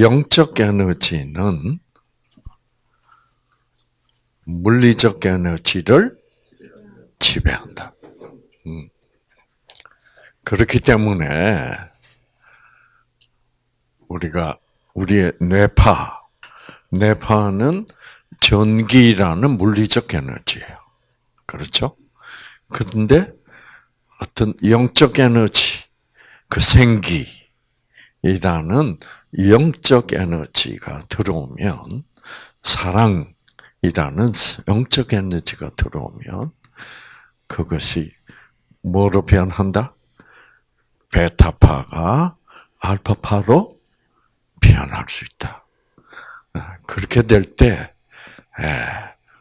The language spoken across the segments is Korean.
영적 에너지는 물리적 에너지를 지배한다. 음. 그렇기 때문에 우리가 우리의 뇌파, 뇌파는 전기라는 물리적 에너지예요. 그렇죠? 그런데 어떤 영적 에너지, 그 생기라는 영적 에너지가 들어오면 사랑이라는 영적 에너지가 들어오면 그것이 뭐로 변한다? 베타파가 알파파로 변할 수 있다. 아, 그렇게 될 때,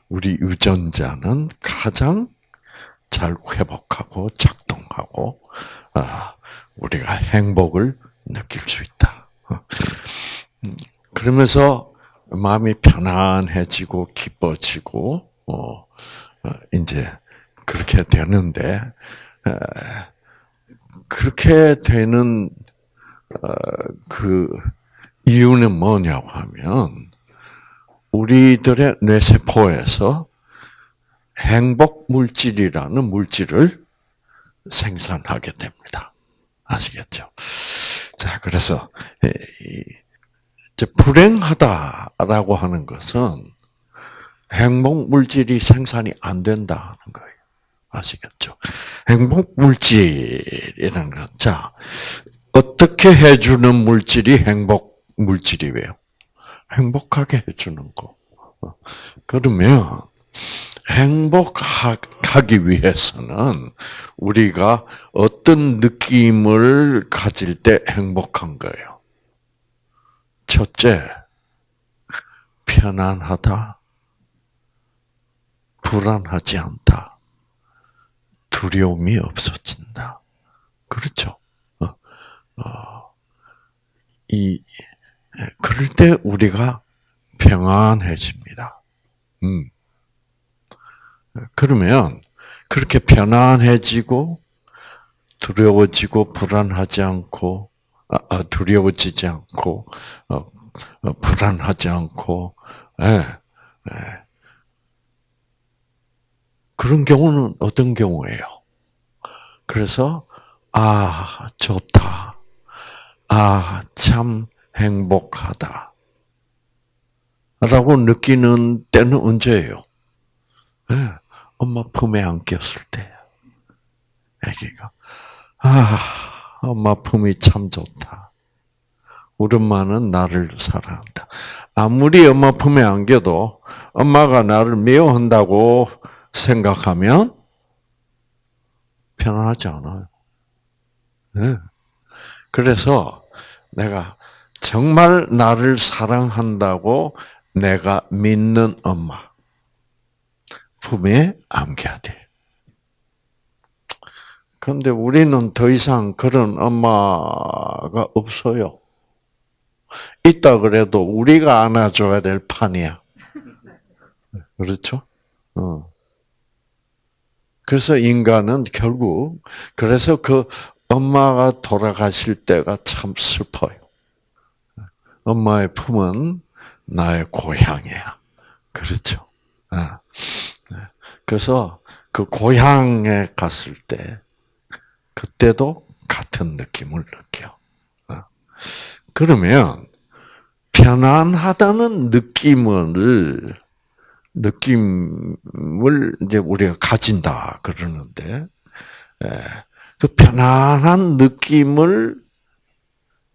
우리 유전자는 가장 잘 회복하고 작동하고, 아, 우리가 행복을 느낄 수 있다. 그러면서 마음이 편안해지고 기뻐지고, 어, 어 이제 그렇게 되는데, 그렇게 되는 어, 그 이유는 뭐냐고 하면 우리들의 뇌세포에서 행복 물질이라는 물질을 생산하게 됩니다. 아시겠죠? 자, 그래서 불행하다라고 하는 것은 행복 물질이 생산이 안 된다는 거예요. 아시겠죠? 행복 물질이라는 것. 자, 어떻게 해주는 물질이 행복 물질이에요? 행복하게 해주는 거. 그러면 행복하기 위해서는 우리가 어떤 느낌을 가질 때 행복한 거예요? 첫째, 편안하다, 불안하지 않다. 두려움이 없어진다. 그렇죠. 어, 어, 이 그럴 때 우리가 평안해집니다. 음. 그러면 그렇게 편안해지고 두려워지고 불안하지 않고 아, 아 두려워지지 않고 어, 어, 불안하지 않고 예, 예. 그런 경우는 어떤 경우예요? 그래서 아 좋다, 아 참 행복하다, 라고 느끼는 때는 언제예요? 네, 엄마 품에 안겼을 때, 아기가 아 엄마 품이 참 좋다. 우리 엄마는 나를 사랑한다. 아무리 엄마 품에 안겨도 엄마가 나를 미워한다고 생각하면 편안하지 않아요. 네. 그래서 내가 정말 나를 사랑한다고 내가 믿는 엄마 품에 안겨야 돼. 그런데 우리는 더 이상 그런 엄마가 없어요. 있다 그래도 우리가 안아줘야 될 판이야. 그렇죠? 어. 그래서 인간은 결국 그래서 그 엄마가 돌아가실 때가 참 슬퍼요. 엄마의 품은 나의 고향이야. 그렇죠. 아. 그래서 그 고향에 갔을 때 그때도 같은 느낌을 느껴. 아. 그러면 편안하다는 느낌을 느낌을 이제 우리가 가진다 그러는데 예, 그 편안한 느낌을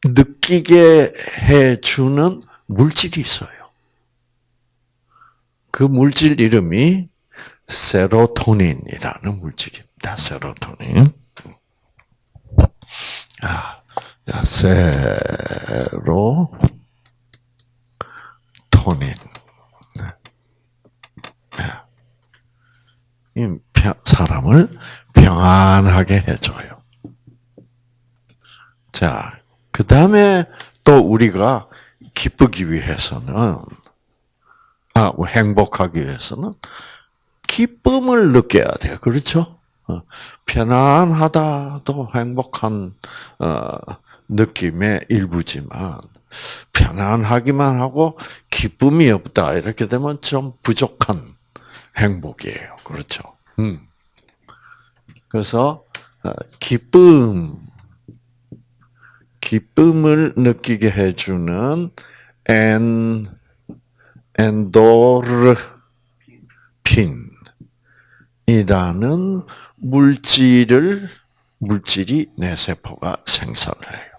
느끼게 해주는 물질이 있어요. 그 물질 이름이 세로토닌이라는 물질입니다. 세로토닌. 아, 세로토닌. 사람을 평안하게 해줘요. 자, 그 다음에 또 우리가 기쁘기 위해서는, 아, 뭐 행복하기 위해서는 기쁨을 느껴야 돼요. 그렇죠? 어, 편안하다도 행복한 어, 느낌의 일부지만 편안하기만 하고 기쁨이 없다 이렇게 되면 좀 부족한 행복이에요. 그렇죠? 음. 그래서 어, 기쁨, 기쁨을 느끼게 해주는 엔 엔도르핀 이라는 물질을 물질이 내 세포가 생산해요.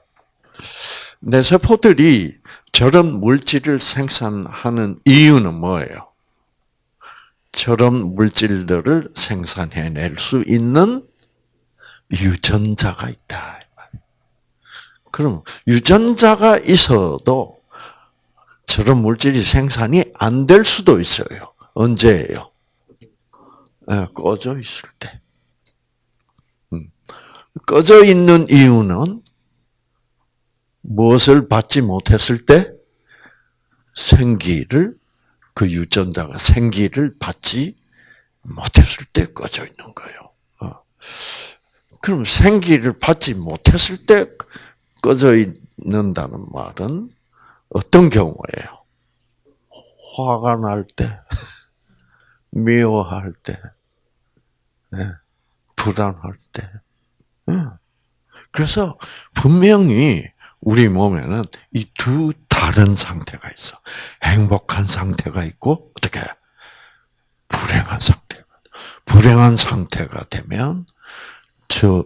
내 세포들이 저런 물질을 생산하는 이유는 뭐예요? 저런 물질들을 생산해낼 수 있는 유전자가 있다. 그럼 유전자가 있어도 저런 물질이 생산이 안 될 수도 있어요. 언제예요? 네, 꺼져 있을 때. 음. 꺼져 있는 이유는 무엇을 받지 못했을 때 생기를 그 유전자가 생기를 받지 못했을 때 꺼져 있는 거예요. 어. 그럼 생기를 받지 못했을 때 꺼져 있는다는 말은 어떤 경우예요? 화가 날 때, 미워할 때, 네, 불안할 때. 그래서 분명히 우리 몸에는 이 두 다른 상태가 있어. 행복한 상태가 있고 어떻게 불행한 상태가. 불행한 상태가 되면 저,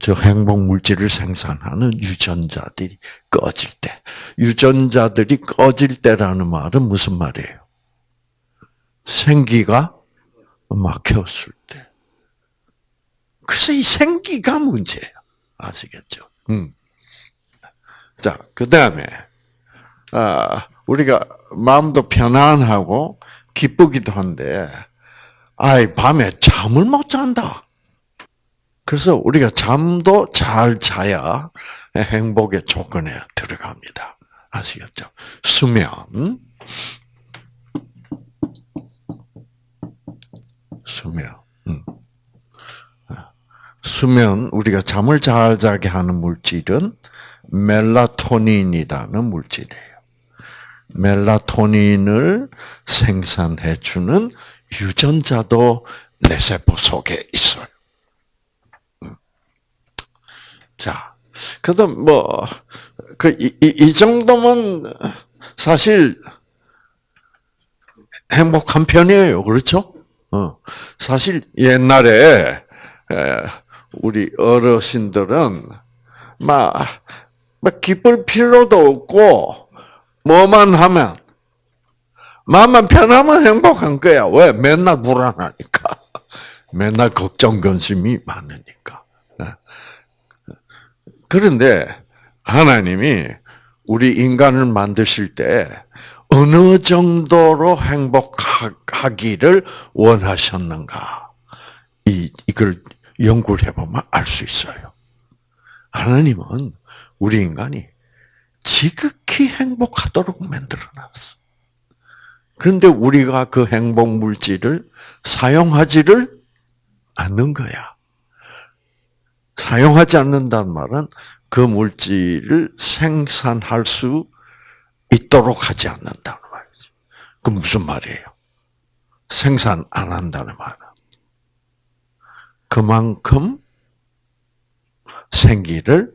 저 행복 물질을 생산하는 유전자들이 꺼질 때. 유전자들이 꺼질 때라는 말은 무슨 말이에요? 생기가 막혔을 때. 그래서 이 생기가 문제예요. 아시겠죠? 음. 자, 그 다음에, 아, 우리가 마음도 편안하고 기쁘기도 한데, 아이, 밤에 잠을 못 잔다. 그래서 우리가 잠도 잘 자야 행복의 조건에 들어갑니다. 아시겠죠? 수면. 수면. 음. 수면, 우리가 잠을 잘 자게 하는 물질은 멜라토닌이라는 물질이에요. 멜라토닌을 생산해 주는 유전자도 내 세포 속에 있어요. 음. 자, 그래도 뭐, 그, 이, 이 정도면 사실 행복한 편이에요. 그렇죠? 어. 사실 옛날에, 우리 어르신들은 막뭐 기쁠 필요도 없고 뭐만 하면 마음만 편하면 행복한 거야. 왜? 맨날 불안하니까. 맨날 걱정 근심이 많으니까. 네. 그런데 하나님이 우리 인간을 만드실 때 어느 정도로 행복하기를 원하셨는가? 이 이걸 연구를 해보면 알 수 있어요. 하나님은 우리 인간이 지극히 행복하도록 만들어 놨어. 그런데 우리가 그 행복 물질을 사용하지를 않는 거야. 사용하지 않는다는 말은 그 물질을 생산할 수 있도록 하지 않는다는 말이지. 그 무슨 말이에요? 생산 안 한다는 말은 그만큼 생기를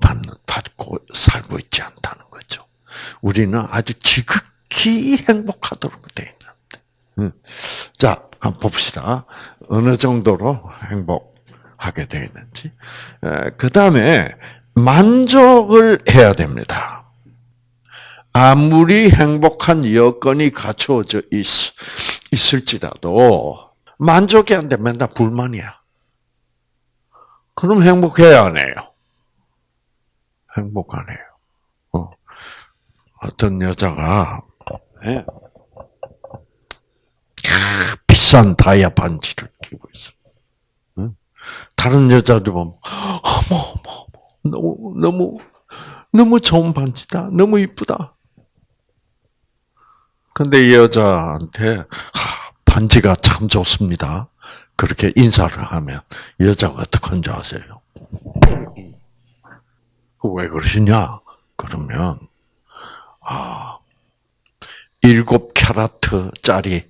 받는, 받고 살고 있지 않다는 거죠. 우리는 아주 지극히 행복하도록 되어 있는데. 자, 한번 봅시다. 어느 정도로 행복하게 되어 있는지. 그 다음에 만족을 해야 됩니다. 아무리 행복한 여건이 갖추어져 있, 있을지라도 만족이 안 되면 맨날 불만이야. 그럼 행복해야 안 해요? 행복하네요. 어. 어떤 여자가 네. 비싼 다이아 반지를 끼고 있어. 응? 다른 여자들 보면 어머 어머 너무 너무 너무 좋은 반지다. 너무 이쁘다. 근데 이 여자한테 반지가 참 좋습니다. 그렇게 인사를 하면 여자가 어떡한 줄 아세요? 왜 그러시냐? 그러면 아 일곱 캐라트짜리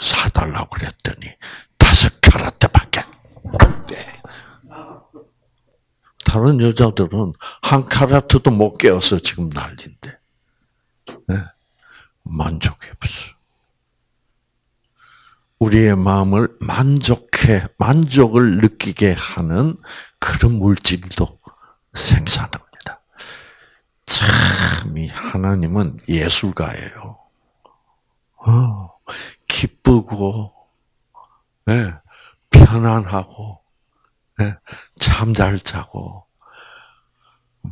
사달라고 그랬더니 다섯 캐라트밖에 안 돼. 다른 여자들은 한 캐라트도 못 깨어서 지금 네. 만족이 없어. 우리의 마음을 만족해, 만족을 느끼게 하는 그런 물질도 생산합니다. 참, 이 하나님은 예술가예요. 어, 기쁘고, 네, 편안하고, 네, 잠잘 자고,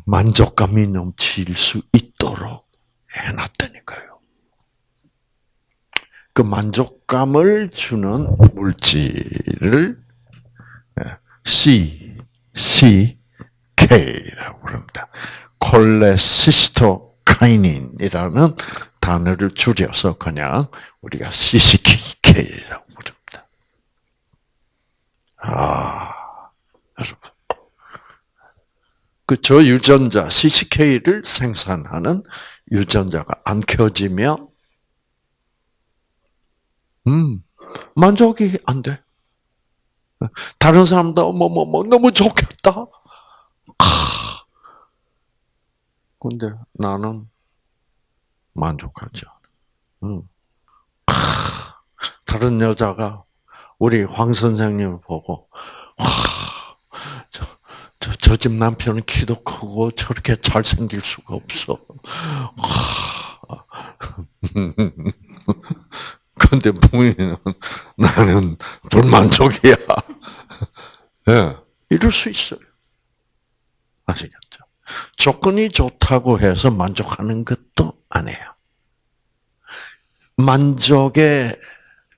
만족감이 넘칠 수 있도록 해놨다니까요. 그 만족감을 주는 물질을 C, C, K라고 부릅니다. 콜레시스토카이닌이라는 단어를 줄여서 그냥 우리가 CCK라고 부릅니다. 아, 여러분. 그 저유전자 CCK를 생산하는 유전자가 안 켜지면 음, 만족이 안 돼. 다른 사람도 뭐, 뭐, 뭐, 너무 좋겠다. 아. 근데 나는 만족하지 않아. 음. 아. 다른 여자가 우리 황 선생님을 보고, 와, 저, 저, 저 집 남편은 키도 크고 저렇게 잘생길 수가 없어. 와. 근데 부인은 나는 불만족이야. 예, 네, 이럴 수 있어요. 아시겠죠? 조건이 좋다고 해서 만족하는 것도 아니에요. 만족의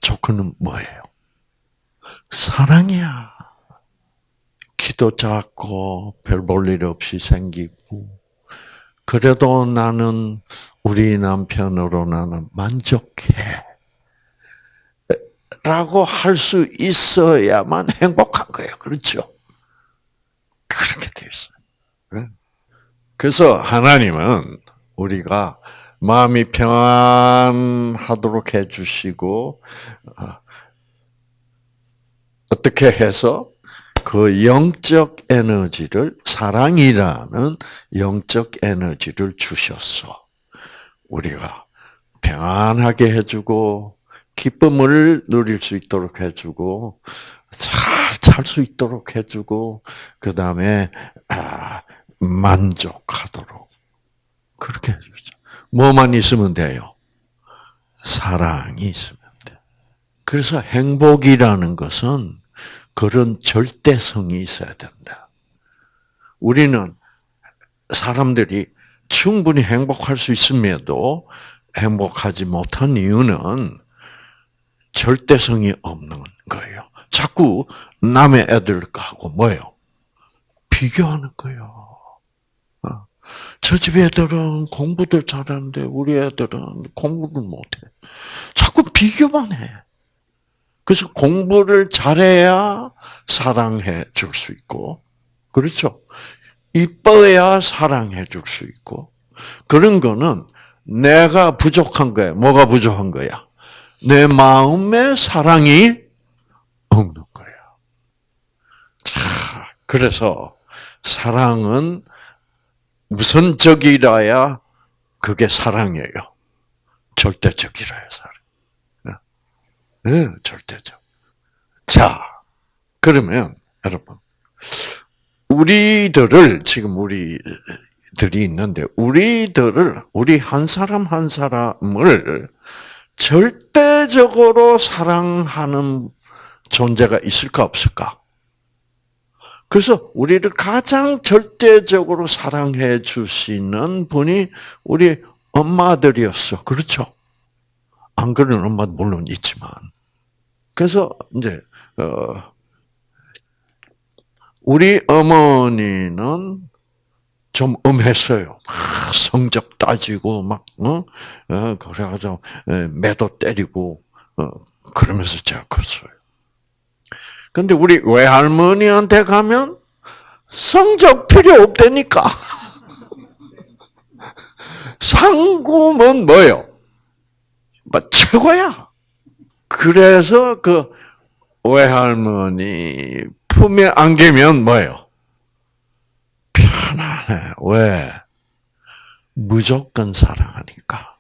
조건은 뭐예요? 사랑이야. 키도 작고 별 볼 일 없이 생기고 그래도 나는 우리 남편으로 나는 만족해. 라고 할 수 있어야만 행복한 거예요. 그렇죠? 그렇게 되어 있어요. 그래서 하나님은 우리가 마음이 평안하도록 해주시고, 어, 어떻게 해서 그 영적 에너지를, 사랑이라는 영적 에너지를 주셨어. 우리가 평안하게 해주고, 기쁨을 누릴 수 있도록 해주고 잘살수 있도록 해주고 그 다음에 아, 만족하도록 그렇게 해주죠. 뭐만 있으면 돼요? 사랑이 있으면 돼. 그래서 행복이라는 것은 그런 절대성이 있어야 된다. 우리는 사람들이 충분히 행복할 수 있음에도 행복하지 못한 이유는 절대성이 없는 거예요. 자꾸 남의 애들하고 뭐예요? 비교하는 거예요. 어. 저집 애들은 공부도 잘하는데 우리 애들은 공부를 못해. 자꾸 비교만 해. 그래서 공부를 잘해야 사랑해 줄 수 있고, 그렇죠? 이뻐야 사랑해 줄 수 있고, 그런 거는 내가 부족한 거야. 뭐가 부족한 거야? 내 마음에 사랑이 없는 거예요. 자, 그래서 사랑은 우선적이라야 그게 사랑이에요. 절대적이라야 사랑. 네, 절대적. 자, 그러면 여러분, 우리들을 지금 우리들이 있는데 우리들을 우리 한 사람 한 사람을 절대적으로 사랑하는 존재가 있을까 없을까? 그래서 우리를 가장 절대적으로 사랑해 주시는 분이 우리 엄마들이었어. 그렇죠? 안 그러는 엄마도 물론 있지만. 그래서 이제 어 우리 어머니는 좀 엄했어요. 성적 따지고 막 어? 어 그래가지고 매도 때리고 어 그러면서 제가 컸어요. 근데 우리 외할머니한테 가면 성적 필요 없다니까. 상금은 뭐요? 뭐 최고야. 그래서 그 외할머니 품에 안기면 뭐예요? 편안해. 왜? 무조건 사랑하니까.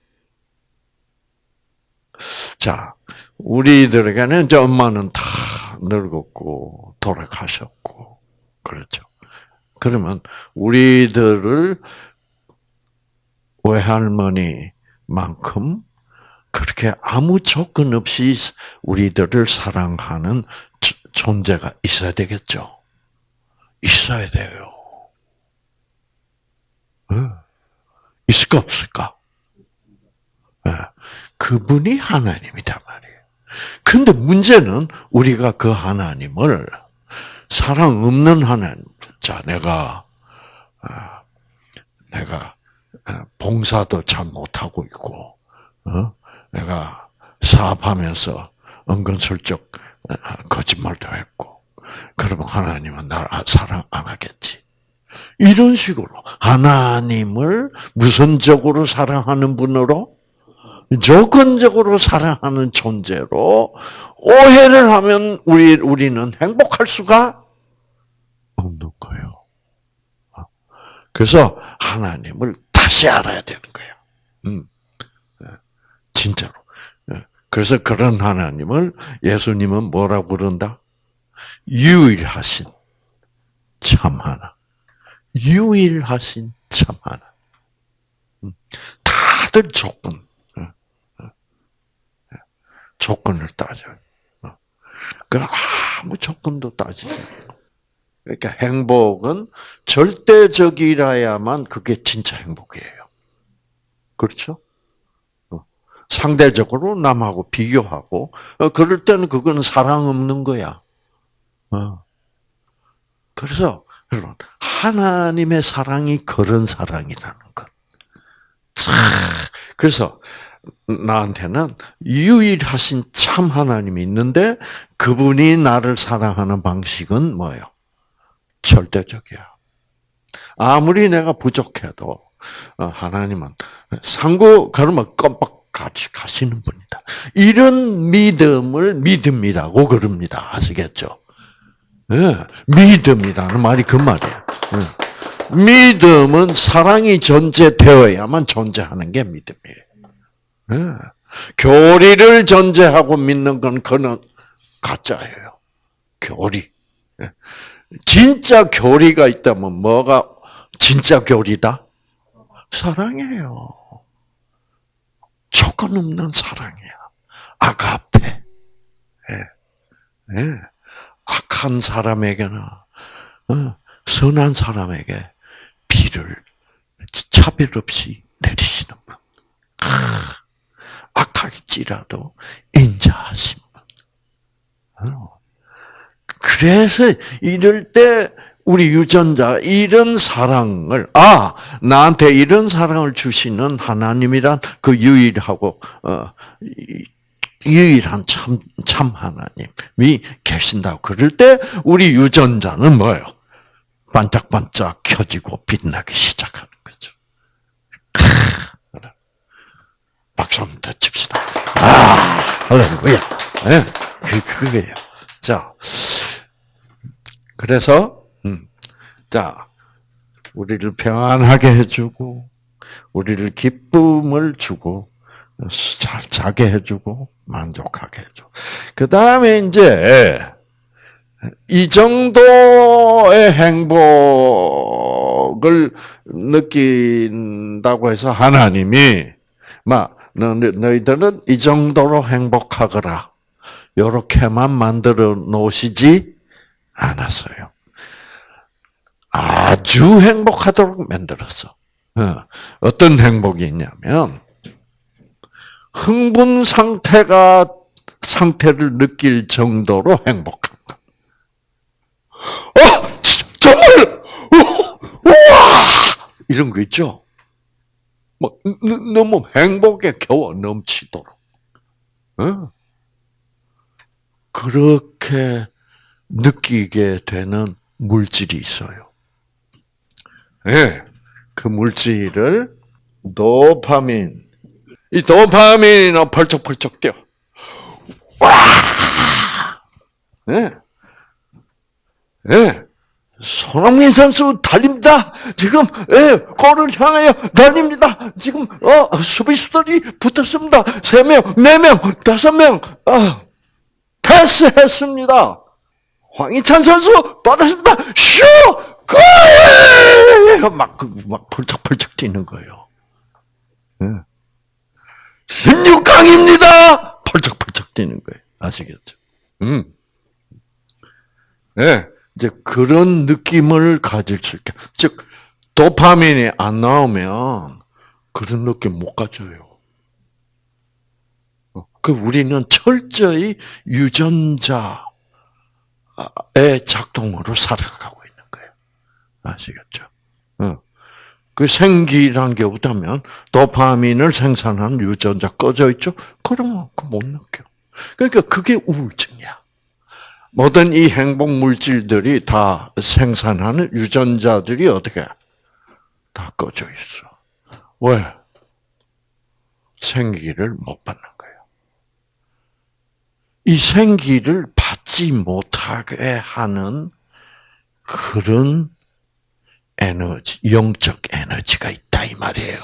자, 우리들에게는 이제 엄마는 다 늙었고 돌아가셨고 그렇죠. 그러면 우리들을 외할머니만큼 그렇게 아무 조건 없이 우리들을 사랑하는 존재가 있어야 되겠죠. 있어야 돼요. 있을까 없을까? 그분이 하나님이다 말이에요. 근데 문제는 우리가 그 하나님을 사랑 없는 하나님, 자 내가 아, 내가 아, 봉사도 잘 못하고 있고, 어? 내가 사업하면서 은근슬쩍 아, 거짓말도 했고, 그러면 하나님은 나를 사랑 안 하겠지. 이런 식으로 하나님을 무선적으로 사랑하는 분으로 조건적으로 사랑하는 존재로 오해를 하면 우리 우리는 행복할 수가 없는 거예요. 그래서 하나님을 다시 알아야 되는 거예요. 음. 예. 진짜로. 예. 그래서 그런 하나님을 예수님은 뭐라고 부른다? 유일하신 참 하나. 유일하신 참 하나. 음. 다들 조건. 예. 조건을 따져요. 어. 그 아무 조건도 따지지 않고. 그러니까 행복은 절대적이라야만 그게 진짜 행복이에요. 그렇죠? 어. 상대적으로 남하고 비교하고 어, 그럴 때는 그거는 사랑 없는 거야. 어. 그래서 여러분 하나님의 사랑이 그런 사랑이라는 것. 그래서 나한테는 유일하신 참 하나님이 있는데 그분이 나를 사랑하는 방식은 뭐예요? 절대적이야. 아무리 내가 부족해도 어, 하나님은 상고 걸으면 껌뻑 같이 가시는 분이다. 이런 믿음을 믿음이라고 그럽니다. 아시겠죠? 네, 믿음이라는 말이 그 말이에요. 네. 믿음은 사랑이 존재되어야만 존재하는 게 믿음이에요. 네. 교리를 존재하고 믿는 건 그는 가짜예요. 교리. 진짜 교리가 있다면 뭐가 진짜 교리다? 사랑이에요. 조건 없는 사랑이야. 아가페. 예. 예. 악한 사람에게나 어, 선한 사람에게 비를 차별 없이 내리시는 분. 악할지라도 인자하신 분. 어. 그래서 이럴 때 우리 유전자 이런 사랑을 아 나한테 이런 사랑을 주시는 하나님이란 그 유일하고 어, 유일한 참 참 하나님이 계신다고 그럴 때 우리 유전자는 뭐예요? 반짝반짝 켜지고 빛나기 시작하는 거죠. 박수 한번 더 칩시다. 아, 할렐루야. 네, 그, 그거예요. 자, 그래서 음, 자 우리를 평안하게 해주고 우리를 기쁨을 주고 잘 자게 해주고 만족하게 해줘. 그 다음에 이제 이 정도의 행복을 느낀다고 해서 하나님이 막 너희들은 이 정도로 행복하거라. 요렇게만 만들어 놓으시지 않았어요. 아주 행복하도록 만들었어. 어, 어떤 행복이 있냐면 흥분 상태가 상태를 느낄 정도로 행복한 것. 어, 정말, 와 이런 거 있죠. 뭐 너무 행복에 겨워 넘치도록. 어? 그렇게 느끼게 되는 물질이 있어요. 예, 그 물질을 도파민. 이 도파민은 펄쩍펄쩍 뛰어. 와! 예. 예. 손흥민 선수 달립니다. 지금 예, 골을 향하여 달립니다. 지금 어 수비수들이 붙었습니다. 세 명, 네 명, 다섯 명, 어, 패스했습니다. 황희찬 선수 받았습니다. 슈! 골! 막, 그, 막 펄쩍펄쩍 뛰는 거예요. 예. 16강입니다! 펄쩍펄쩍 뛰는 거예요. 아시겠죠? 음. 예. 이제 그런 느낌을 가질 수 있게. 즉, 도파민이 안 나오면 그런 느낌 못 가져요. 그 우리는 철저히 유전자의 작동으로 살아가고 있는 거예요. 아시겠죠? 그 생기란 게 없다면 도파민을 생산하는 유전자 꺼져 있죠? 그러면 그못 느껴. 그러니까 그게 우울증이야. 모든 이 행복 물질들이 다 생산하는 유전자들이 어떻게 다 꺼져 있어. 왜? 생기를 못 받는 거예요. 이 생기를 받지 못하게 하는 그런 에너지, 영적 에너지가 있다 이 말이에요.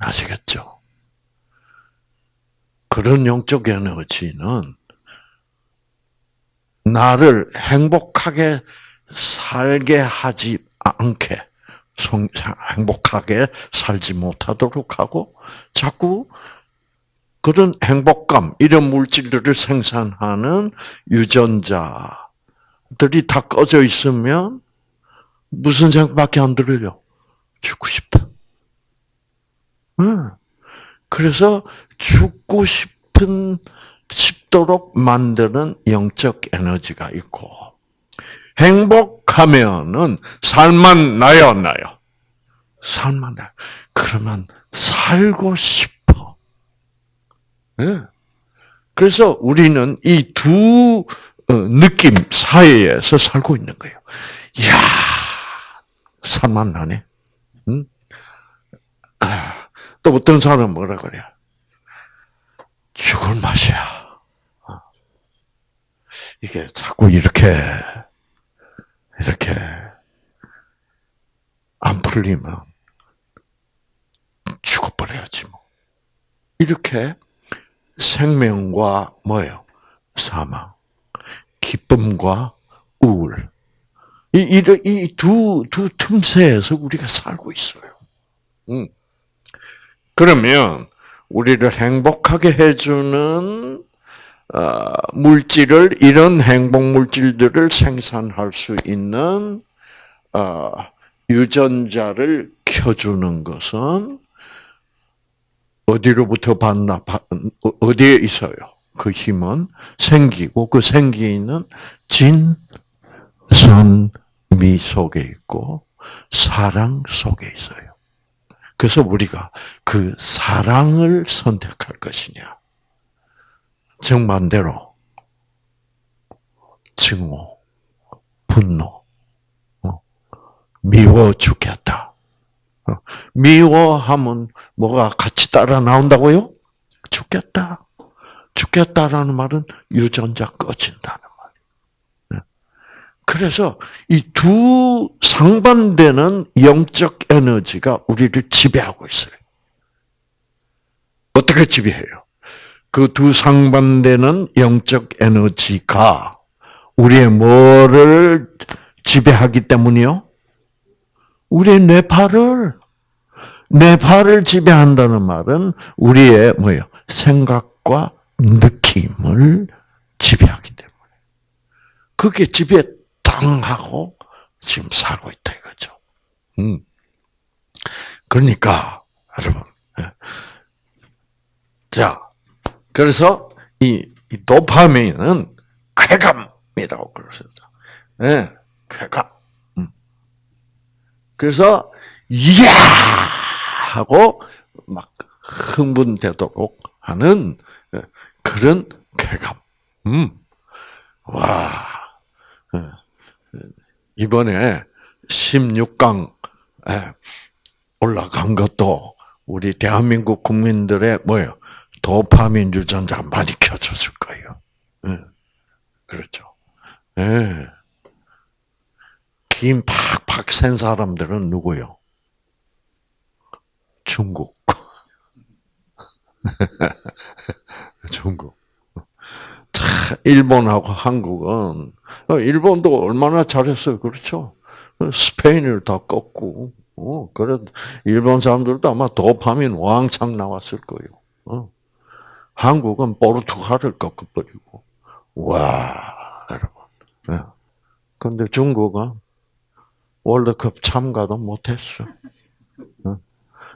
아시겠죠? 그런 영적 에너지는 나를 행복하게 살게 하지 않게 행복하게 살지 못하도록 하고 자꾸 그런 행복감 이런 물질들을 생산하는 유전자 들이 다 꺼져 있으면 무슨 생각밖에 안 들어요? 죽고 싶다. 응. 그래서 죽고 싶은 싶도록 만드는 영적 에너지가 있고 행복하면은 살만 나요, 나요. 살만 나요. 그러면 살고 싶어. 네. 그래서 우리는 이두 느낌 사이에서 살고 있는 거예요. 이야, 살만 나네. 응? 아, 또 어떤 사람은 뭐라 그래? 죽을 맛이야. 이게 자꾸 이렇게, 이렇게 안 풀리면 죽어버려야지 뭐. 이렇게 생명과 뭐예요? 사망, 기쁨과 우울. 이, 이, 이 두, 두 틈새에서 우리가 살고 있어요. 음. 그러면, 우리를 행복하게 해주는 어, 물질을 이런 행복 물질들을 생산할 수 있는 어, 유전자를 켜주는 것은 어디로부터 받나 어디에 있어요? 그 힘은 생기고 그 생기는 진, 선, 미 속에 있고 사랑 속에 있어요. 그래서 우리가 그 사랑을 선택할 것이냐, 정반대로 증오, 분노, 어, 미워 죽겠다. 어, 미워하면 뭐가 같이 따라 나온다고요? 죽겠다. 죽겠다라는 말은 유전자 꺼진다는 말이에요. 그래서 이 두 상반되는 영적 에너지가 우리를 지배하고 있어요. 어떻게 지배해요? 그 두 상반되는 영적 에너지가 우리의 뭐를 지배하기 때문이요? 우리의 뇌파를 뇌파를 지배한다는 말은 우리의 뭐예요? 생각과 느낌을 지배하기 때문에 그게 지배 당하고 지금 살고 있다 이거죠. 음. 그러니까 여러분, 예. 자 그래서 이, 이 도파민은 쾌감이라고 그러습니다 네, 쾌감. 음. 그래서 이야 하고 막 흥분되도록 하는 예, 그런 쾌감. 음. 와. 예, 이번에 16강 올라간 것도 우리 대한민국 국민들의 뭐예요? 도파민 유전자 많이 켜졌을 거예요. 네. 그렇죠. 네. 김 팍팍 센 사람들은 누구요? 중국. 중국. 일본하고 한국은 어, 일본도 얼마나 잘했어요, 그렇죠? 스페인을 다 꺾고, 어, 그래 일본 사람들도 아마 도파민 왕창 나왔을 거예요. 어. 한국은 포르투갈을 꺾어버리고, 와, 여러분. 네. 근데 중국은 월드컵 참가도 못했어. 어.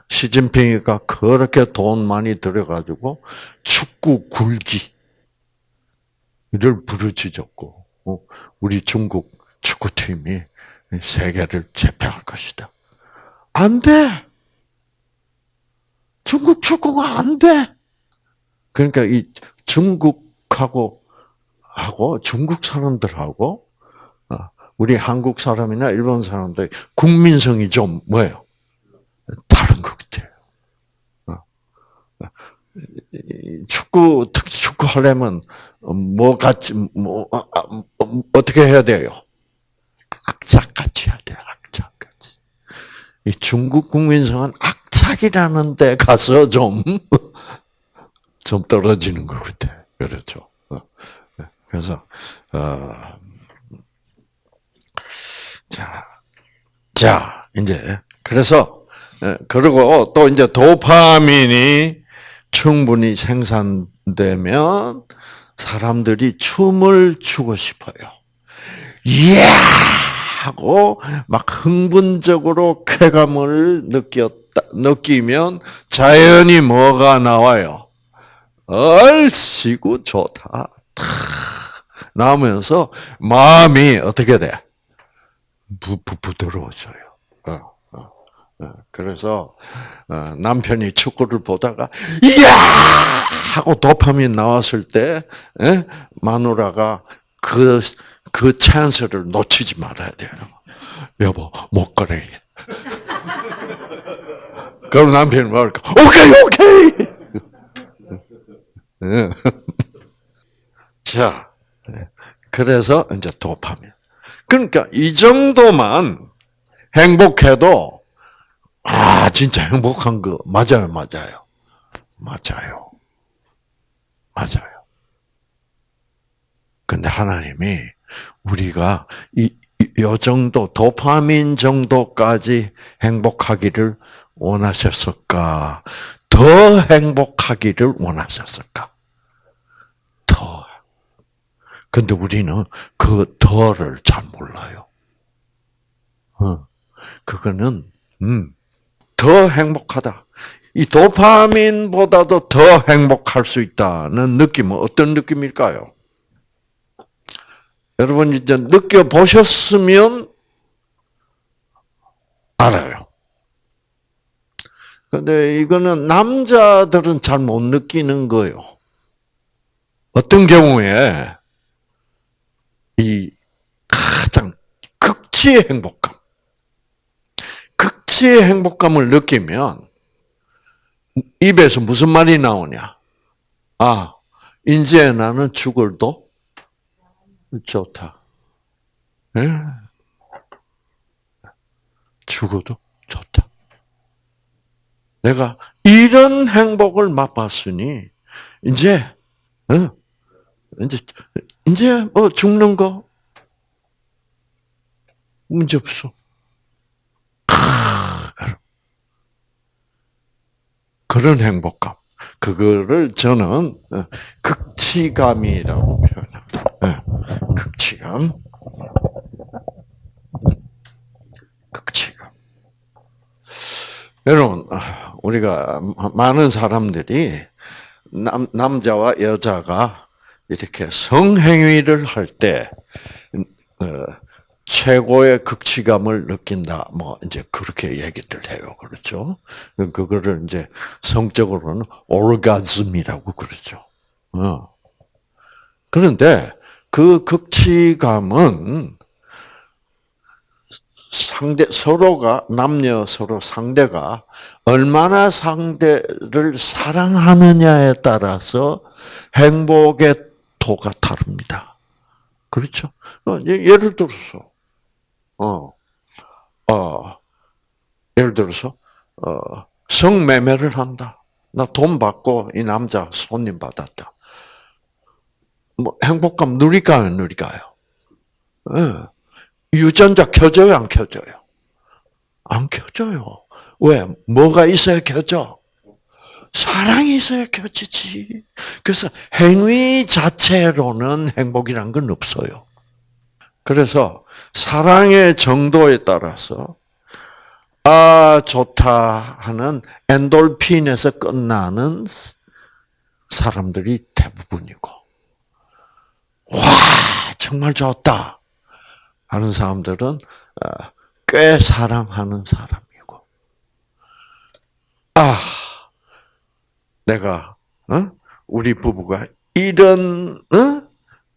시진핑이가 그렇게 돈 많이 들여가지고 축구 굴기를 부르짖었고, 어, 우리 중국 축구팀이 세계를 제패할 것이다. 안 돼! 중국 축구가 안 돼! 그러니까 이 중국하고, 하고, 중국 사람들하고, 어, 우리 한국 사람이나 일본 사람들 국민성이 좀 뭐예요? 다른 것 같아요. 어. 축구, 특히 축구 하려면, 뭐 같이, 뭐, 아, 아, 뭐, 어떻게 해야 돼요? 악착같이 해야 돼요, 악착같이. 이 중국 국민성은 악착이라는 데 가서 좀, 좀 떨어지는 것 같아. 그렇죠. 어. 그래서, 어, 자, 자, 이제, 그래서, 예, 그리고 또 이제 도파민이 충분히 생산되면 사람들이 춤을 추고 싶어요. 이야! 하고 막 흥분적으로 쾌감을 느꼈다, 느끼면 자연히 뭐가 나와요? 얼씨구 좋다. 탁 나오면서 마음이 어떻게 돼? 부, 부, 부드러워져요. 어. 그래서 어, 남편이 축구를 보다가 이야 하고 도파민 나왔을 때 에? 예? 마누라가 그그 찬스를 놓치지 말아야 돼요. 여보, 못 가래. 그럼 남편이 말할까? 오케이, 오케이! 자, 그래서 이제 도파민. 그러니까 이 정도만 행복해도, 아, 진짜 행복한 거, 맞아요, 맞아요. 맞아요. 맞아요. 근데 하나님이 우리가 이, 요 정도 도파민 정도까지 행복하기를 원하셨을까? 더 행복하기를 원하셨을까? 더. 근데 우리는 그 더를 잘 몰라요. 어. 그거는 음, 더 행복하다. 이 도파민보다도 더 행복할 수 있다는 느낌은 어떤 느낌일까요? 여러분 이제 느껴보셨으면 알아요. 근데 이거는 남자들은 잘 못 느끼는 거예요. 어떤 경우에 이 가장 극치의 행복 감, 극치의 행복감을 느끼면 입에서 무슨 말이 나오냐? 아, 이제 나는 죽을도 좋다. 네? 죽어도 좋다. 내가 이런 행복을 맛봤으니 이제 어, 이제 이제 뭐 죽는 거 문제 없어. 그런 행복감. 그거를 저는 어, 극치감이라고 표현합니다. 네. 극치감. 극치감. 여러분, 우리가 많은 사람들이 남, 남자와 여자가 이렇게 성행위를 할 때, 어, 최고의 극치감을 느낀다. 뭐, 이제 그렇게 얘기들 해요. 그렇죠? 그거를 이제 성적으로는 오르가즘이라고 그러죠. 어. 그런데 그 극치감은 상대 서로가 남녀 서로 상대가 얼마나 상대를 사랑하느냐에 따라서 행복의 도가 다릅니다. 그렇죠? 어, 예를 들어서 어, 어, 예를 들어서 어, 성매매를 한다. 나 돈 받고 이 남자 손님 받았다. 뭐 행복감 누릴까요, 누릴까요? 네. 유전자 켜져요, 안 켜져요? 안 켜져요. 왜? 뭐가 있어야 켜져? 사랑이 있어야 켜지지. 그래서 행위 자체로는 행복이란 건 없어요. 그래서 사랑의 정도에 따라서 아 좋다 하는 엔돌핀에서 끝나는 사람들이 대부분이고 와 정말 좋다 하는 사람들은 어, 꽤 사랑하는 사람이고 아 내가 어? 우리 부부가 이런 어?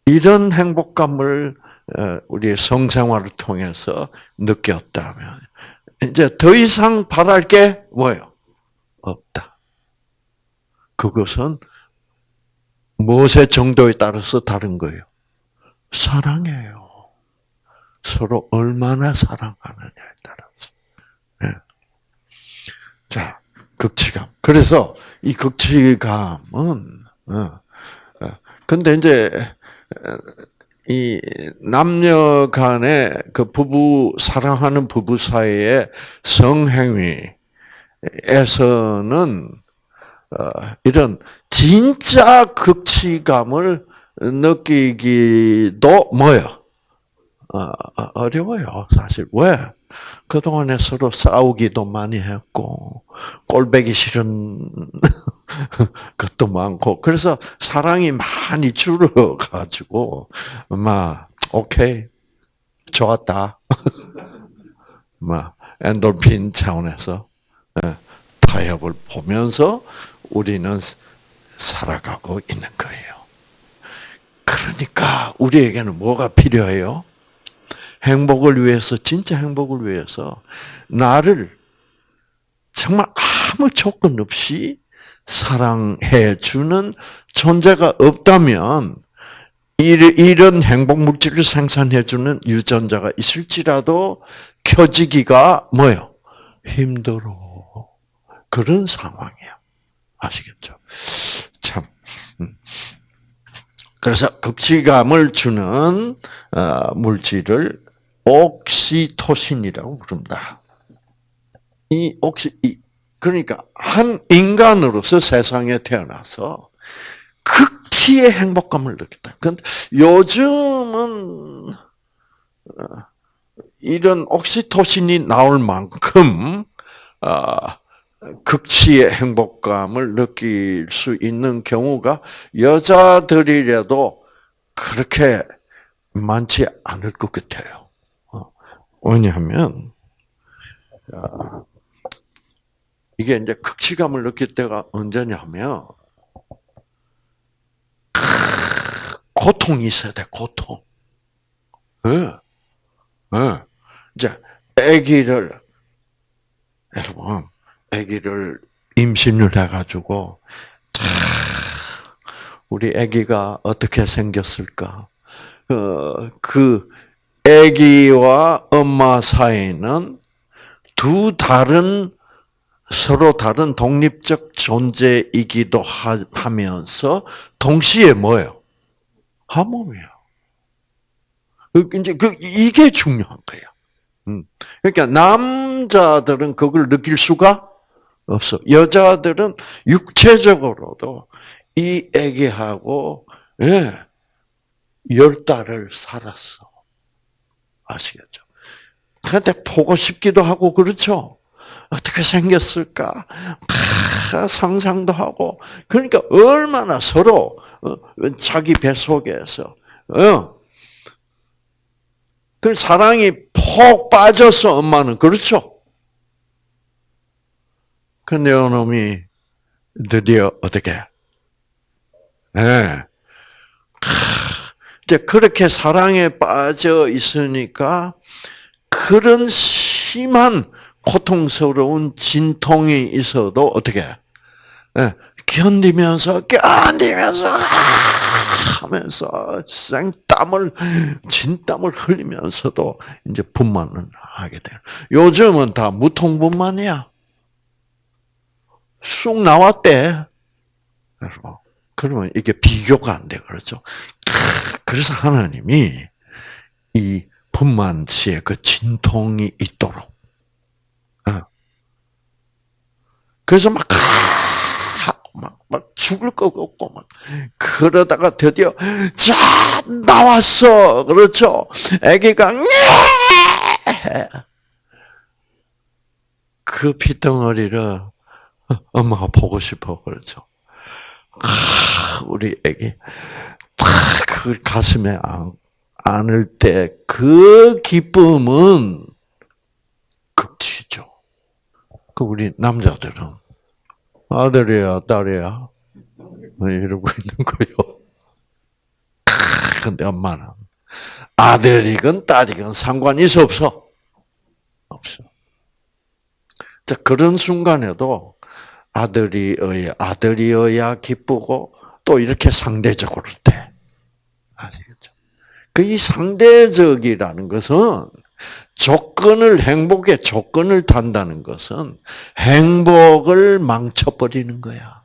이런 행복감을 어, 우리 성생활을 통해서 느꼈다면 이제 더 이상 바랄 게 뭐예요? 없다. 그것은 무엇의 정도에 따라서 다른 거예요? 사랑해요. 서로 얼마나 사랑하느냐에 따라서. 네. 자, 극치감. 그래서 이 극치감은, 어, 어, 근데 이제, 이 남녀 간의 그 부부 사랑하는 부부 사이의 성행위에서는 어, 이런 진짜 극치감을 느끼기도 뭐요? 어, 어려워요, 사실. 왜? 그동안에 서로 싸우기도 많이 했고, 꼴배기 싫은 것도 많고, 그래서 사랑이 많이 줄어가지고, 막, 오케이, 좋았다. 막, 엔돌핀 차원에서 예, 타협을 보면서 우리는 살아가고 있는 거예요. 그러니까 우리에게는 뭐가 필요해요? 행복을 위해서, 진짜 행복을 위해서, 나를 정말 아무 조건 없이 사랑해 주는 존재가 없다면, 이런 행복 물질을 생산해 주는 유전자가 있을지라도 켜지기가 뭐요? 힘들어. 그런 상황이야. 아시겠죠? 참. 음. 그래서 극치감을 주는 어, 물질을 옥시토신이라고 부릅니다. 이 옥시 이 그러니까 한 인간으로서 세상에 태어나서 극치의 행복감을 느꼈다. 근데 요즘은 어, 이런 옥시토신이 나올 만큼 아, 극치의 행복감을 느낄 수 있는 경우가 여자들이라도 그렇게 많지 않을 것 같아요. 왜냐하면 이게 이제 극치감을 느낄 때가 언제냐면 고통이 있어야 돼, 고통. 네. 네. 이제 아기를 여러분, 아기를 임신을 해가지고 우리 아기가 어떻게 생겼을까? 그, 그 아기와 엄마 사이는 두 다른 서로 다른 독립적 존재이기도 하면서 동시에 뭐예요? 한 몸이에요. 그, 이제 그 이게 중요한 거예요. 음. 그러니까 남자들은 그걸 느낄 수가 없어. 여자들은 육체적으로도 이 아기하고 예, 열 달을 살았어. 아시겠죠? 근데 보고 싶기도 하고 그렇죠. 어떻게 생겼을까? 아, 상상도 하고 그러니까 얼마나 서로 어, 자기 뱃속에서 어. 그 사랑이 폭 빠져서 엄마는 그렇죠. 근데 놈이 드디어 어떻게? 예. 네. 이제 그렇게 사랑에 빠져 있으니까 그런 심한 고통스러운 진통이 있어도 어떻게 예, 견디면서 견디면서 아, 하면서 생땀을 진땀을 흘리면서도 이제 분만을 하게 돼요. 요즘은 다 무통분만이야. 쑥 나왔대. 그러면 이게 비교가 안 돼, 그렇죠? 그래서 하나님이 이 분만치의 그 진통이 있도록. 어. 그래서 막, 막, 막 죽을 것 같고, 막, 그러다가 드디어, 자, 나왔어! 그렇죠? 아기가, 그 피덩어리를 엄마가 보고 싶어, 그렇죠? 아, 우리 애기, 탁 그 가슴에 안, 안을 때 그 기쁨은 극치죠. 그 우리 남자들은 아들이야, 딸이야, 뭐 이러고 있는 거요. 근데 엄마는 아들이건 딸이건 상관이 없어. 없어. 자, 그런 순간에도 아들이어야, 아들이어야 기쁘고, 또 이렇게 상대적으로 돼. 아시겠죠? 그 이 상대적이라는 것은 조건을, 행복의 조건을 단다는 것은 행복을 망쳐버리는 거야.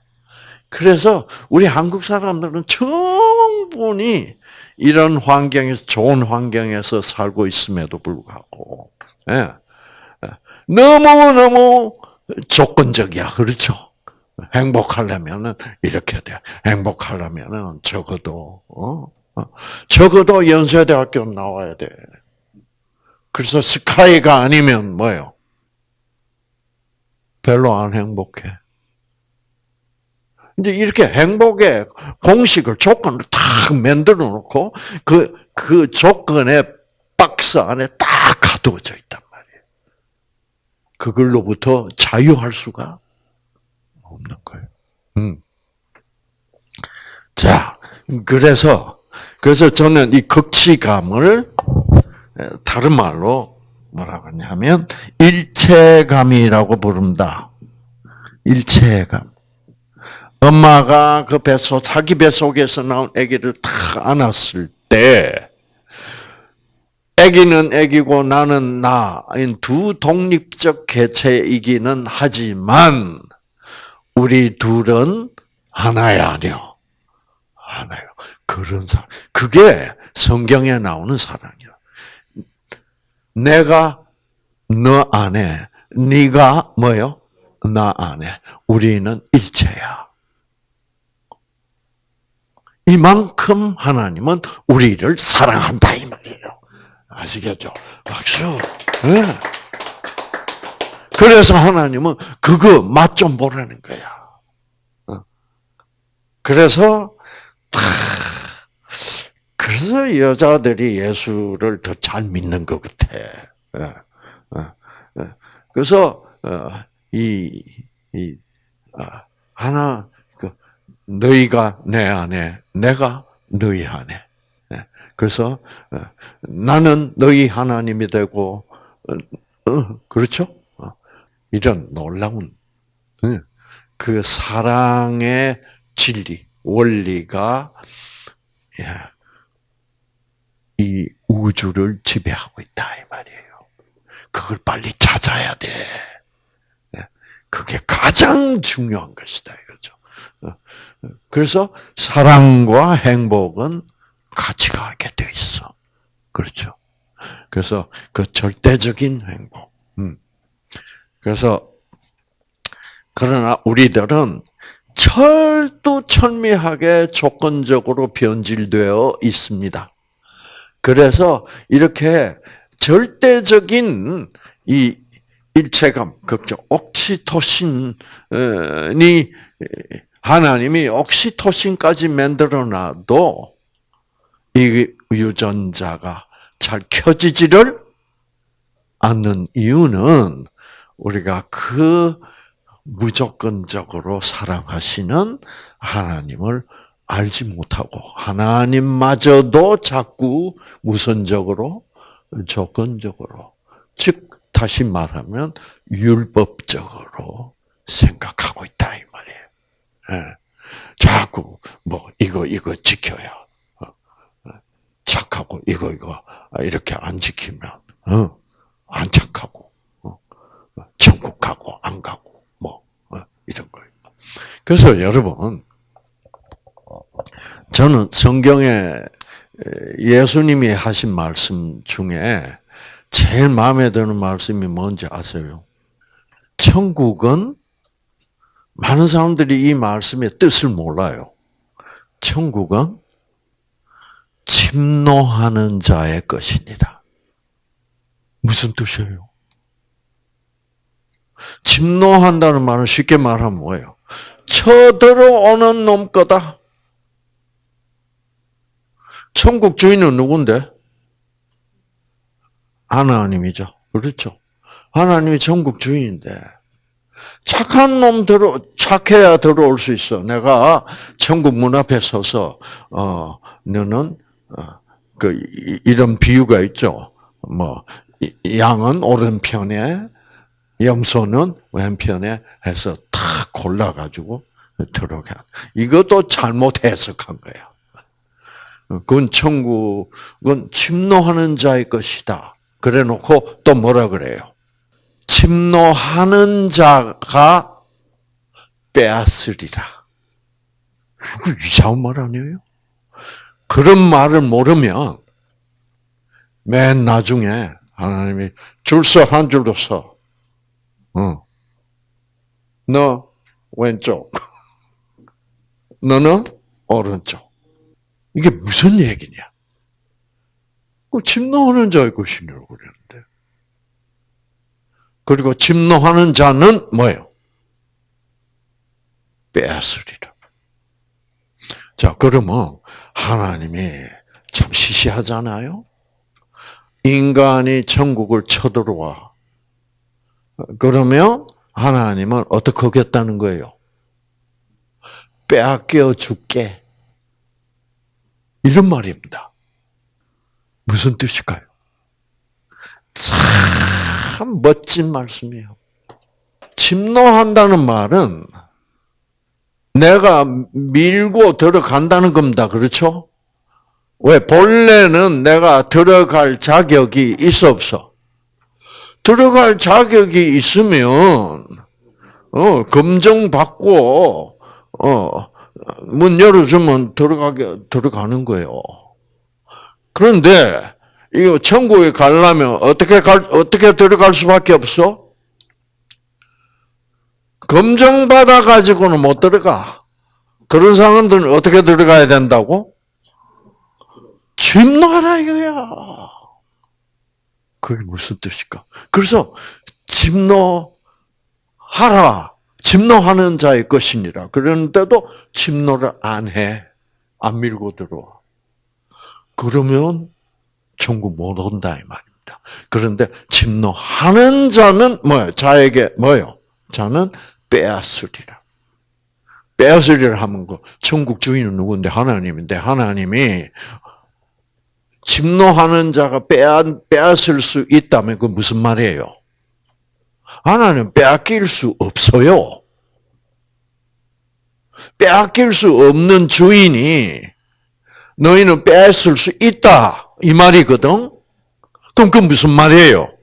그래서 우리 한국 사람들은 충분히 이런 환경에서, 좋은 환경에서 살고 있음에도 불구하고, 예. 너무 너무 조건적이야. 그렇죠? 행복하려면은 이렇게 돼. 행복하려면은 적어도 어? 어? 적어도 연세대학교 나와야 돼. 그래서 스카이가 아니면 뭐요? 별로 안 행복해. 이제 이렇게 행복의 공식을 조건을 딱 만들어 놓고 그, 그 조건의 박스 안에 딱 가두어져 있단 말이에요. 그걸로부터 자유할 수가 없는 거예요. 음. 자, 그래서, 그래서 저는 이 극치감을 다른 말로 뭐라고 하냐면, 일체감이라고 부른다. 일체감. 엄마가 그 뱃속, 자기 뱃속에서 나온 아기를 탁 안았을 때, 아기는 아기고 나는 나, 두 독립적 개체이기는 하지만, 우리 둘은 하나야 아니요. 하나요. 그런 사랑. 그게 성경에 나오는 사랑이야. 내가 너 안에, 네가 뭐요? 나 안에. 우리는 일체야. 이만큼 하나님은 우리를 사랑한다 이 말이에요. 아시겠죠? 박수. 네. 그래서 하나님은 그거 맛 좀 보라는 거야. 어. 그래서 그래서 여자들이 예수를 더 잘 믿는 것 같아. 어, 어, 그래서 이, 이 하나 그 너희가 내 안에, 내가 너희 안에. 네. 그래서 나는 너희 하나님이 되고, 그렇죠? 이런 놀라운 그 사랑의 진리, 원리가 이 우주를 지배하고 있다 이 말이에요. 그걸 빨리 찾아야 돼. 그게 가장 중요한 것이다 이거죠. 그래서 사랑과 행복은 같이 가게 돼 있어. 그렇죠. 그래서 그 절대적인 행복. 음. 그래서 그러나 우리들은 철두철미하게 조건적으로 변질되어 있습니다. 그래서 이렇게 절대적인 이 일체감, 걱정, 옥시토신이 하나님이 옥시토신까지 만들어놔도 이 유전자가 잘 켜지지를 않는 이유는 우리가 그 무조건적으로 사랑하시는 하나님을 알지 못하고 하나님마저도 자꾸 무선적으로 조건적으로 즉 다시 말하면 율법적으로 생각하고 있다 이 말이에요. 예. 자꾸 뭐 이거 이거 지켜야 어, 어, 착하고 이거 이거 이렇게 안 지키면 어, 안 착하고 천국 가고 안 가고 뭐 이런 거예요. 그래서 여러분 저는 성경에 예수님이 하신 말씀 중에 제일 마음에 드는 말씀이 뭔지 아세요? 천국은 많은 사람들이 이 말씀의 뜻을 몰라요. 천국은 침노하는 자의 것이니다. 무슨 뜻이에요? 침노한다는 말은 쉽게 말하면 뭐예요? 쳐들어오는 놈 거다. 천국 주인은 누군데? 하나님이죠. 그렇죠. 하나님이 천국 주인인데 착한 놈 들어 착해야 들어올 수 있어. 내가 천국 문 앞에 서서 어 너는 어, 그 이런 비유가 있죠. 뭐 양은 오른편에 염소는 왼편에 해서 탁 골라 가지고 들어가. 이것도 잘못 해석한 거야. 그건 천국은 침노하는 자의 것이다. 그래 놓고 또 뭐라 그래요? 침노하는 자가 빼앗으리라. 이거 이상한 말 아니에요? 그런 말을 모르면 맨 나중에 하나님이 줄서 한 줄로 서. 어. 너 왼쪽. 너는 오른쪽. 이게 무슨 얘기냐? 그 침노하는 자의 것이냐고 그랬는데. 그리고 침노하는 자는 뭐예요? 빼앗으리라. 자, 그러면 하나님이 참 시시하잖아요? 인간이 천국을 쳐들어와. 그러면 하나님은 어떻게 하겠다는 거예요? 빼앗겨 줄게. 이런 말입니다. 무슨 뜻일까요? 참 멋진 말씀이에요. 침노한다는 말은 내가 밀고 들어간다는 겁니다. 그렇죠? 왜? 본래는 내가 들어갈 자격이 있어 없어? 들어갈 자격이 있으면 어, 검증받고 어, 문 열어주면 들어가게 들어가는 거예요. 그런데 이거 천국에 가려면 어떻게 갈 어떻게 들어갈 수밖에 없어? 검정 받아 가지고는 못 들어가. 그런 사람들은 어떻게 들어가야 된다고? 침노하라 이거야. 그게 무슨 뜻일까? 그래서 침노하라. 침노하는 자의 것이니라. 그런데도 침노를 안 해. 안 밀고 들어와. 그러면 천국 못 온다 이 말입니다. 그런데 침노하는 자는 뭐요? 자에게 뭐요? 자는 빼앗으리라. 빼앗으리라 하면 그 천국 주인은 누군데 하나님인데 하나님이 침노하는 자가 빼앗, 빼앗을 수 있다면 그 무슨 말이에요? 하나님 빼앗길 수 없어요. 빼앗길 수 없는 주인이 너희는 빼앗을 수 있다. 이 말이거든? 그럼 그 무슨 말이에요?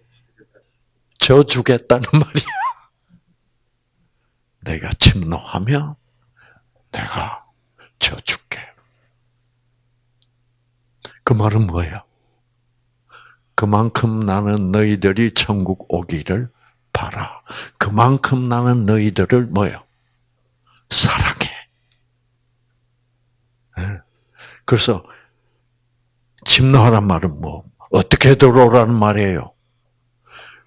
저 주겠다는 말이야. 내가 침노하면 내가 저 줄게. 그 말은 뭐예요? 그만큼 나는 너희들이 천국 오기를 바라. 그만큼 나는 너희들을 뭐요? 사랑해. 예. 그래서 침노하란 말은 뭐 어떻게 들어오라는 말이에요.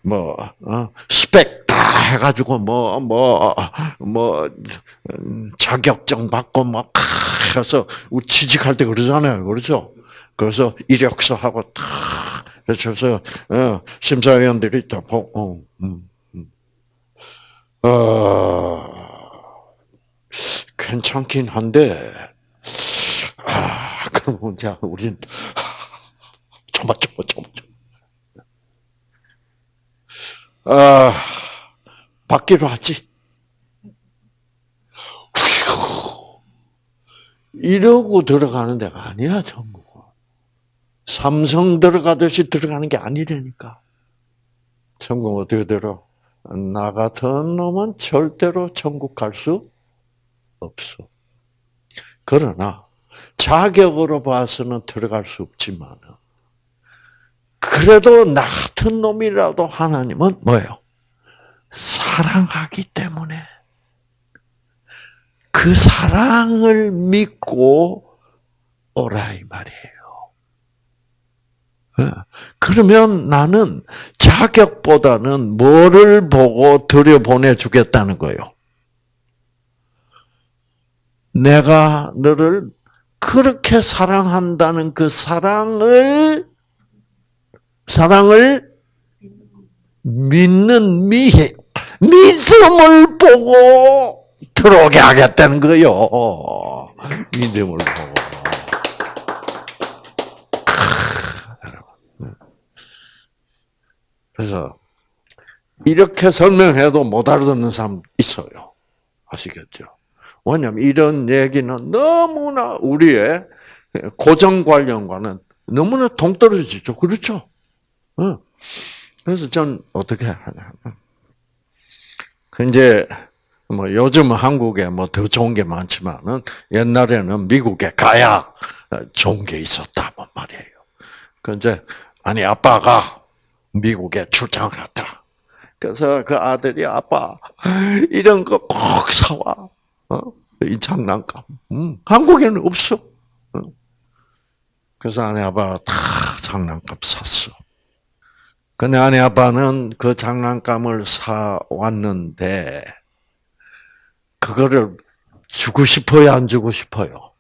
뭐 어? 스펙 다 해가지고 뭐 뭐뭐 뭐, 음, 자격증 받고 막 해서 취직할 때 그러잖아요, 그렇죠? 그래서 이력서 하고 탁 그래서 어, 심사위원들이 다 보고 어, 음, 음. 어, 괜찮긴 한데 아 그럼 자 우린 참아 참아 참아 참아 아, 받기로 하지. 휘 이러고 들어가는 데가 아니야, 천국은. 삼성 들어가듯이 들어가는 게 아니라니까. 천국 어떻게 들어? 나 같은 놈은 절대로 천국 갈 수 없어. 그러나 자격으로 봐서는 들어갈 수 없지만 그래도 나 같은 놈이라도 하나님은 뭐예요? 사랑하기 때문에 그 사랑을 믿고 오라 이 말이에요. 예. 그러면 나는 자격보다는 뭐를 보고 들여보내 주겠다는 거예요. 내가 너를 그렇게 사랑한다는 그 사랑을 사랑을 믿는 미 믿음을 보고 들어오게 하겠다는 거요. 믿음을 보고. 그래서 이렇게 설명해도 못 알아듣는 사람 있어요. 아시겠죠? 왜냐하면 이런 얘기는 너무나 우리의 고정 관념과는 너무나 동떨어지죠. 그렇죠? 그래서 전 어떻게 하냐. 그 이제 뭐 요즘 한국에 뭐 더 좋은 게 많지만은 옛날에는 미국에 가야 좋은 게 있었다고 말이에요. 그 이제 아니 아빠가 미국에 출장을 갔다. 그래서 그 아들이 아빠 이런 거 꼭 사와. 어? 이 장난감. 음, 한국에는 없어. 어? 그래서 아내 아빠가 다 장난감 샀어. 근데 아내 아빠는 그 장난감을 사 왔는데 그거를 주고 싶어요, 안 주고 싶어요?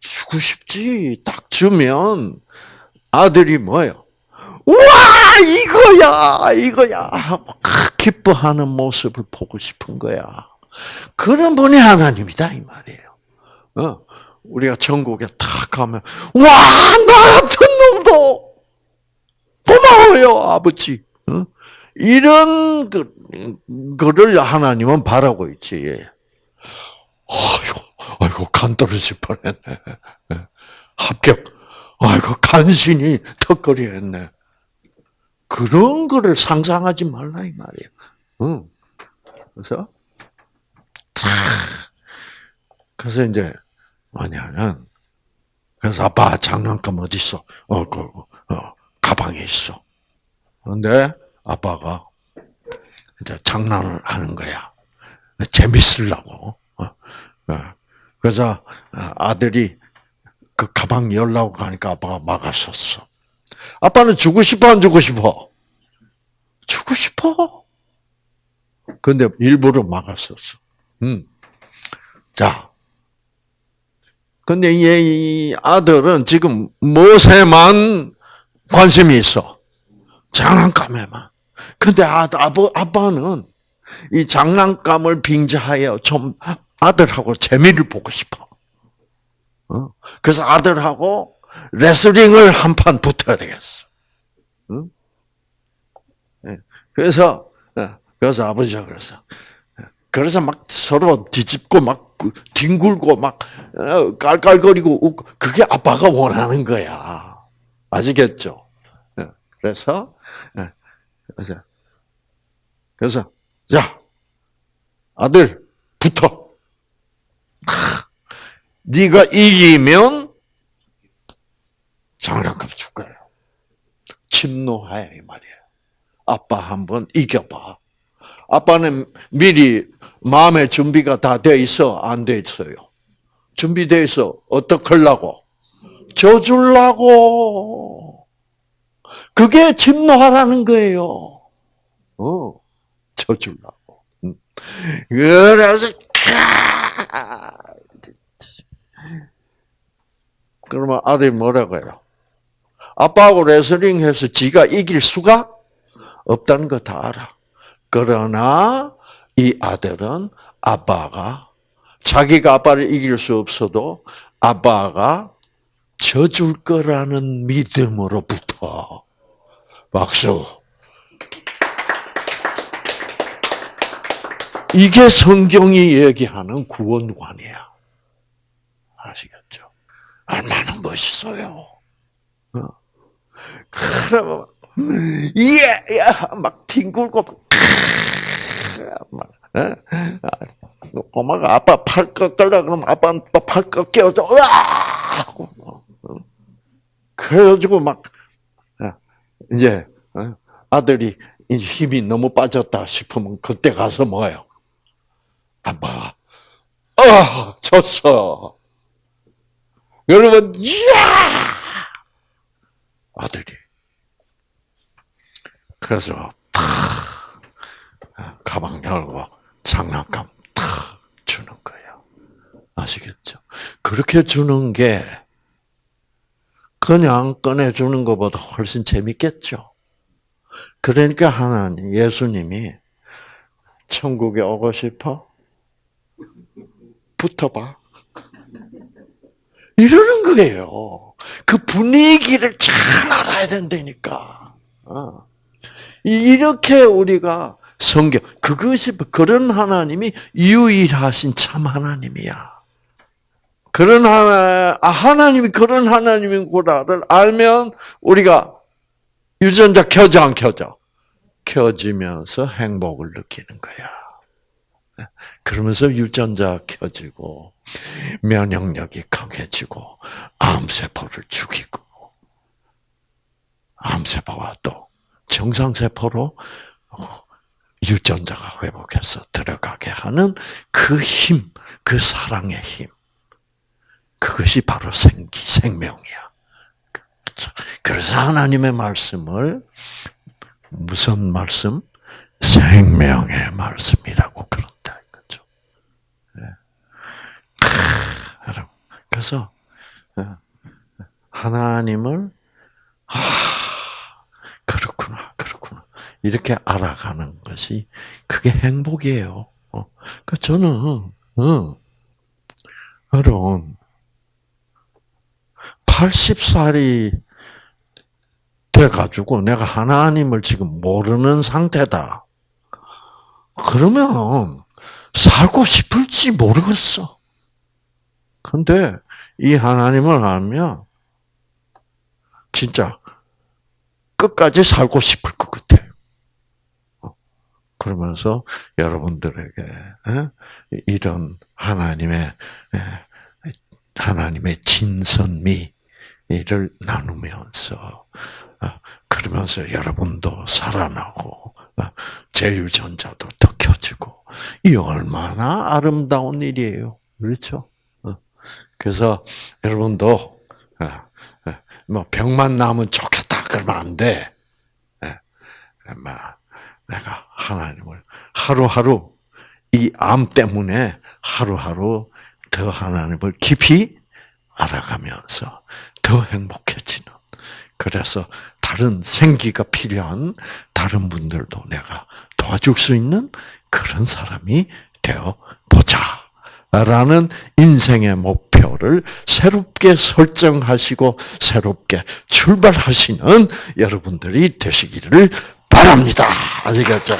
주고 싶지. 딱 주면 아들이 뭐예요? 와 이거야 이거야 기뻐하는 모습을 보고 싶은 거야. 그런 분이 하나님이다 이 말이에요. 어, 우리가 천국에 탁 가면 와나 같은 놈도 고마워요 아버지. 어? 이런 그, 거를 하나님은 바라고 있지. 아이고, 아이고 간 떨어질 뻔했네. 합격. 아이고 간신히 턱걸이 했네. 그런 거를 상상하지 말라 이 말이에요. 응. 그래서 그래서 이제 뭐냐면 그래서 아빠 장난감 어디 있어? 어, 그, 어, 가방에 있어. 근데 아빠가 이제 장난을 하는 거야. 재밌으려고. 어, 어. 그래서 아들이 그 가방 열라고 가니까 아빠가 막았었어. 아빠는 주고 싶어, 안 주고 싶어? 주고 싶어. 근데 일부러 막았었어. 음. 자. 근데 이 아들은 지금 무엇에만 관심이 있어? 장난감에만. 근데 아, 아버, 아빠는 이 장난감을 빙자하여 좀 아들하고 재미를 보고 싶어. 어? 그래서 아들하고 레슬링을 한 판 붙어야 되겠어. 응? 네. 그래서 네. 그래서 아버지가 그래서 그래서 막 서로 뒤집고 막 뒹굴고 막 어, 깔깔거리고 웃고 그게 아빠가 원하는 거야. 아시겠죠? 네. 그래서 그래서 그래서 자 아들 붙어. 네가 이기면 장난감 줄 거예요. 침노하야 이 말이에요. 아빠 한번 이겨봐. 아빠는 미리 마음의 준비가 다 돼 있어, 안 돼 있어요? 준비돼 있어. 어떡하려고? 져주려고. 그게 침노하라는 거예요. 어. 음. 그래서, 그러면 아들이 뭐라고 해요? 아빠하고 레슬링해서 지가 이길 수가 없다는 거 다 알아. 그러나 이 아들은 아빠가 자기가 아빠를 이길 수 없어도 아빠가 져줄 거라는 믿음으로부터 박수. 이게 성경이 얘기하는 구원관이야. 아시겠죠? 얼마나 멋있어요. 어. 그러면 예, 야, 막 뒹굴고 막, 어? 엄마가 아빠 팔 꺾으려 그러면 아빠는 또 팔 꺾여서 으아! 그래가지고 막 이제 아들이 힘이 너무 빠졌다 싶으면 그때 가서 뭐예요? 아빠, 아, 졌어. 여러분, 이야! 아들이. 그래서 탁 가방 열고 장난감 탁 주는 거예요. 아시겠죠? 그렇게 주는 게 그냥 꺼내주는 것보다 훨씬 재밌겠죠. 그러니까 하나님, 예수님이 천국에 오고 싶어? 붙어봐. 이러는 거예요. 그 분위기를 잘 알아야 된다니까. 어. 이렇게 우리가 성경, 그것이, 그런 하나님이 유일하신 참 하나님이야. 그런 하나, 아, 하나님이 그런 하나님이구나를 알면 우리가 유전자 켜져 안 켜져? 켜지면서 행복을 느끼는 거야. 그러면서 유전자 켜지고 면역력이 강해지고 암세포를 죽이고 암세포가 또 정상세포로 유전자가 회복해서 들어가게 하는 그 힘, 그 사랑의 힘. 그것이 바로 생기, 생명이야. 그래서 하나님의 말씀을 무슨 말씀? 생명의 말씀이라고 그런다 이거죠. 네. 그래서 어, 하나님을 아 그렇구나 그렇구나 이렇게 알아가는 것이 그게 행복이에요. 그 저는 어, 여러분 80살이 돼가지고 내가 하나님을 지금 모르는 상태다. 그러면 살고 싶을지 모르겠어. 근데 이 하나님을 알면 진짜 끝까지 살고 싶을 것 같아. 그러면서 여러분들에게 이런 하나님의 하나님의 진선미 이를 나누면서 아, 그러면서 여러분도 살아나고 아, 제유전자도 더 켜지고 이 얼마나 아름다운 일이에요. 그렇죠? 어. 그래서 여러분도 아, 뭐 병만 나면 좋겠다 그러면 안 돼. 예. 내가 하나님을 하루하루 이 암 때문에 하루하루 더 하나님을 깊이 알아가면서 더 행복해지는. 그래서 다른 생기가 필요한 다른 분들도 내가 도와줄 수 있는 그런 사람이 되어 보자. 라는 인생의 목표를 새롭게 설정하시고 새롭게 출발하시는 여러분들이 되시기를 바랍니다. 아시겠죠?